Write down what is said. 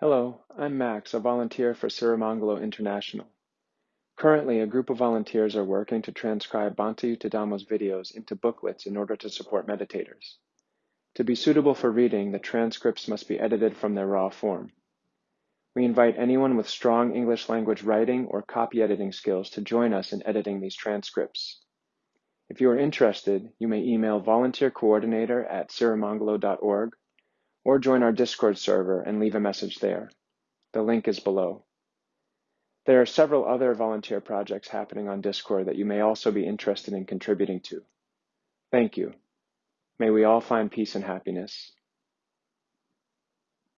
Hello, I'm Max, a volunteer for Sirimangalo International. Currently, a group of volunteers are working to transcribe Bhante Yuttadhammo's videos into booklets in order to support meditators. To be suitable for reading, the transcripts must be edited from their raw form. We invite anyone with strong English language writing or copy editing skills to join us in editing these transcripts. If you are interested, you may email volunteercoordinator at sirimangalo.org or join our Discord server and leave a message there. The link is below. There are several other volunteer projects happening on Discord that you may also be interested in contributing to. Thank you. May we all find peace and happiness.